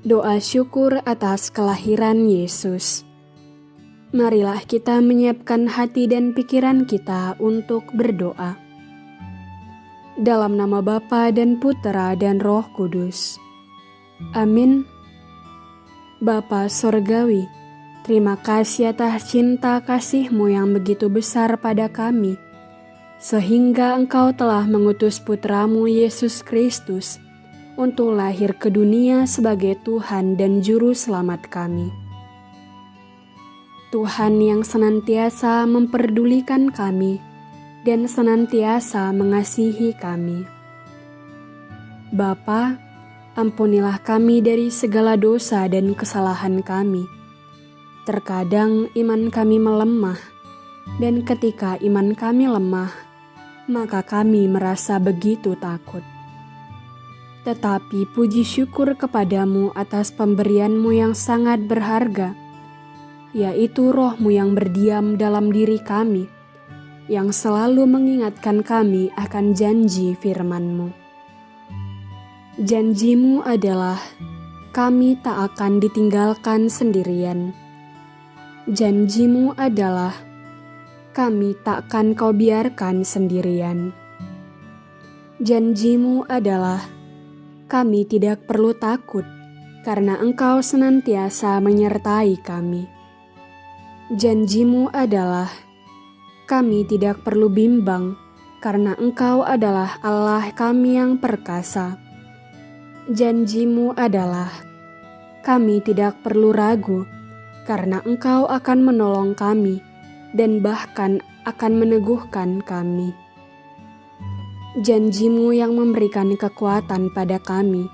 Doa syukur atas kelahiran Yesus. Marilah kita menyiapkan hati dan pikiran kita untuk berdoa. Dalam nama Bapa dan Putera dan Roh Kudus. Amin. Bapa Sorgawi, terima kasih atas cinta kasihmu yang begitu besar pada kami, sehingga engkau telah mengutus putramu Yesus Kristus, untuk lahir ke dunia sebagai Tuhan dan Juru Selamat kami. Tuhan yang senantiasa memperdulikan kami dan senantiasa mengasihi kami. Bapa, ampunilah kami dari segala dosa dan kesalahan kami. Terkadang iman kami melemah, dan ketika iman kami lemah, maka kami merasa begitu takut. Tetapi puji syukur kepadamu atas pemberianmu yang sangat berharga, yaitu rohmu yang berdiam dalam diri kami, yang selalu mengingatkan kami akan janji firmanmu. Janjimu adalah kami tak akan ditinggalkan sendirian. Janjimu adalah kami takkan kau biarkan sendirian. Janjimu adalah kami tidak perlu takut, karena Engkau senantiasa menyertai kami. Janjimu adalah kami tidak perlu bimbang, karena Engkau adalah Allah kami yang perkasa. Janjimu adalah kami tidak perlu ragu, karena Engkau akan menolong kami dan bahkan akan meneguhkan kami janjimu yang memberikan kekuatan pada kami,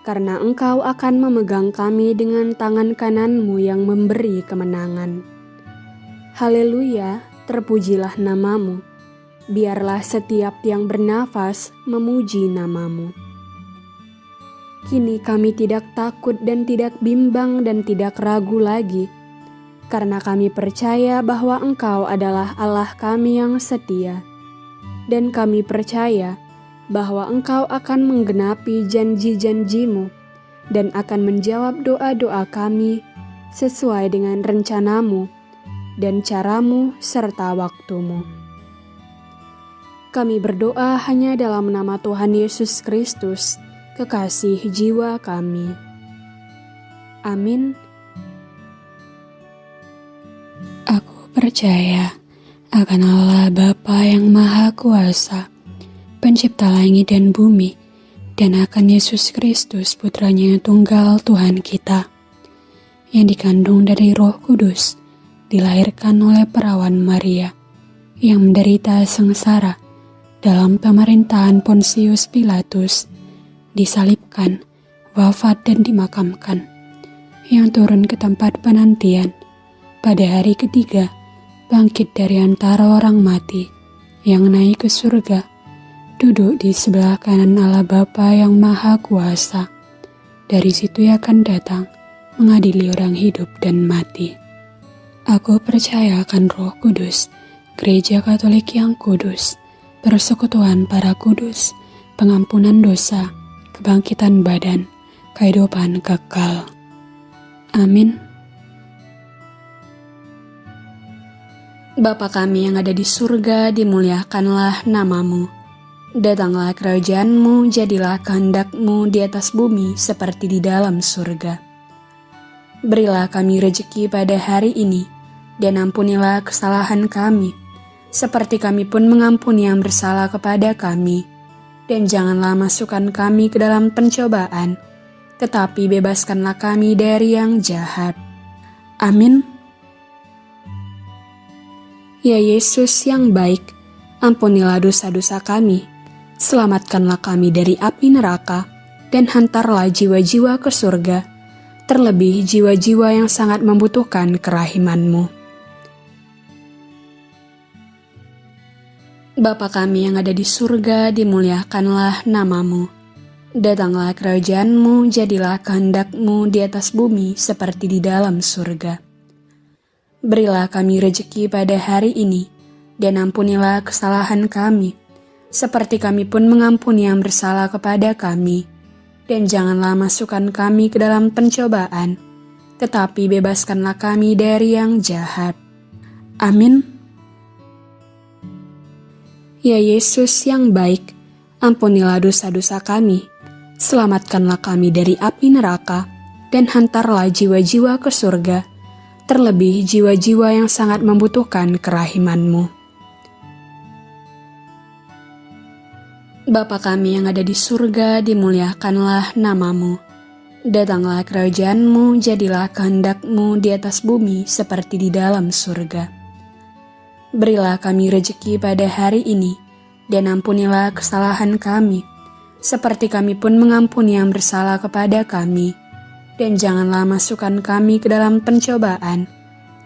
karena engkau akan memegang kami dengan tangan kananmu yang memberi kemenangan. Haleluya, terpujilah namamu. Biarlah setiap yang bernafas memuji namamu. Kini kami tidak takut dan tidak bimbang dan tidak ragu lagi, karena kami percaya bahwa Engkau adalah Allah kami yang setia dan kami percaya bahwa Engkau akan menggenapi janji-janjimu dan akan menjawab doa-doa kami sesuai dengan rencanamu dan caramu serta waktumu. Kami berdoa hanya dalam nama Tuhan Yesus Kristus, kekasih jiwa kami. Amin. Aku percaya akan Allah Bapa yang Maha Kuasa, pencipta langit dan bumi, dan akan Yesus Kristus putranya yang tunggal Tuhan kita, yang dikandung dari roh kudus, dilahirkan oleh perawan Maria, yang menderita sengsara dalam pemerintahan Pontius Pilatus, disalibkan, wafat dan dimakamkan, yang turun ke tempat penantian pada hari ketiga bangkit dari antara orang mati, yang naik ke surga, duduk di sebelah kanan Allah Bapa yang Maha Kuasa. Dari situ ia akan datang, mengadili orang hidup dan mati. Aku percaya akan roh kudus, gereja katolik yang kudus, persekutuan para kudus, pengampunan dosa, kebangkitan badan, kehidupan kekal. Amin. Bapa kami yang ada di surga, dimuliakanlah namamu. Datanglah kerajaanmu, jadilah kehendakmu di atas bumi seperti di dalam surga. Berilah kami rejeki pada hari ini, dan ampunilah kesalahan kami, seperti kami pun mengampuni yang bersalah kepada kami. Dan janganlah masukkan kami ke dalam pencobaan, tetapi bebaskanlah kami dari yang jahat. Amin. Ya Yesus yang baik, ampunilah dosa-dosa kami, selamatkanlah kami dari api neraka, dan hantarlah jiwa-jiwa ke surga, terlebih jiwa-jiwa yang sangat membutuhkan kerahimanmu. Bapa kami yang ada di surga, dimuliakanlah namamu. Datanglah kerajaanmu, jadilah kehendakmu di atas bumi seperti di dalam surga. Berilah kami rejeki pada hari ini, dan ampunilah kesalahan kami, seperti kami pun mengampuni yang bersalah kepada kami. dan janganlah masukkan kami ke dalam pencobaan, tetapi bebaskanlah kami dari yang jahat. Amin. Ya Yesus yang baik, ampunilah dosa-dosa kami, selamatkanlah kami dari api neraka, dan hantarlah jiwa-jiwa ke surga, terlebih jiwa-jiwa yang sangat membutuhkan kerahimanmu. Bapa kami yang ada di surga, dimuliakanlah namamu. Datanglah kerajaanmu, jadilah kehendakmu di atas bumi seperti di dalam surga. Berilah kami rejeki pada hari ini, dan ampunilah kesalahan kami, seperti kami pun mengampuni yang bersalah kepada kami. Dan janganlah masukkan kami ke dalam pencobaan,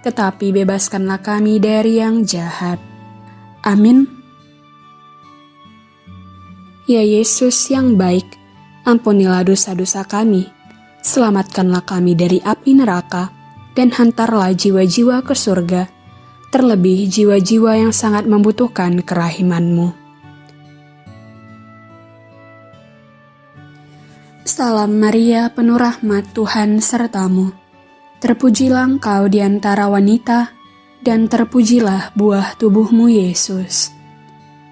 tetapi bebaskanlah kami dari yang jahat. Amin. Ya Yesus yang baik, ampunilah dosa-dosa kami, selamatkanlah kami dari api neraka, dan hantarlah jiwa-jiwa ke surga, terlebih jiwa-jiwa yang sangat membutuhkan kerahimanmu. Salam Maria, penuh rahmat Tuhan sertamu. Terpujilah engkau di antara wanita, dan terpujilah buah tubuhmu Yesus.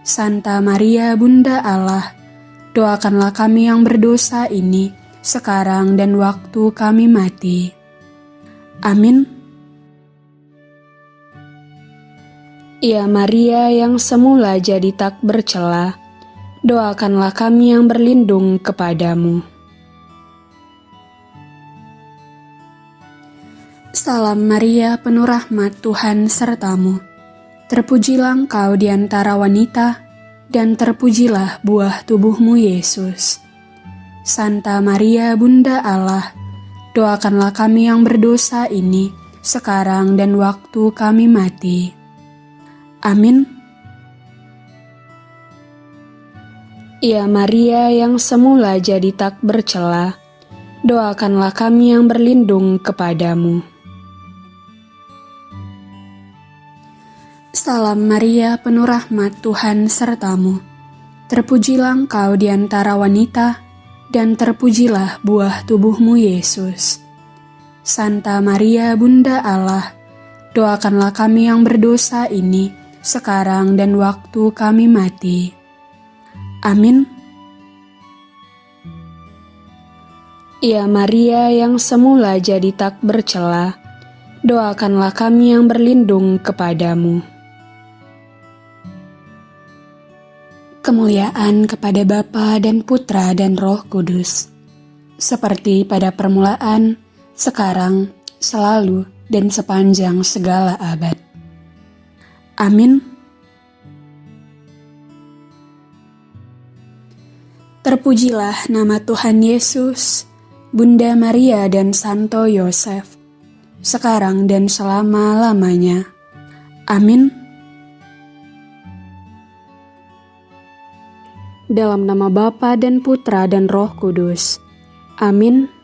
Santa Maria Bunda Allah, doakanlah kami yang berdosa ini sekarang dan waktu kami mati. Amin. Ya Maria yang semula jadi tak bercela, doakanlah kami yang berlindung kepadamu. Salam Maria, penuh rahmat Tuhan sertamu. Terpujilah engkau di antara wanita, dan terpujilah buah tubuhmu Yesus. Santa Maria Bunda Allah, doakanlah kami yang berdosa ini, sekarang dan waktu kami mati. Amin. Ya Maria yang semula jadi tak bercela, doakanlah kami yang berlindung kepadamu. Salam Maria, penuh rahmat Tuhan sertamu. Terpujilah engkau di antara wanita, dan terpujilah buah tubuhmu Yesus. Santa Maria, Bunda Allah, doakanlah kami yang berdosa ini, sekarang dan waktu kami mati. Amin. Ya Maria yang semula jadi tak bercela, doakanlah kami yang berlindung kepadamu. Kemuliaan kepada Bapa dan Putra dan Roh Kudus, seperti pada permulaan, sekarang, selalu, dan sepanjang segala abad. Amin. Terpujilah nama Tuhan Yesus, Bunda Maria dan Santo Yosef, sekarang dan selama-lamanya. Amin. Dalam nama Bapa dan Putra dan Roh Kudus. Amin.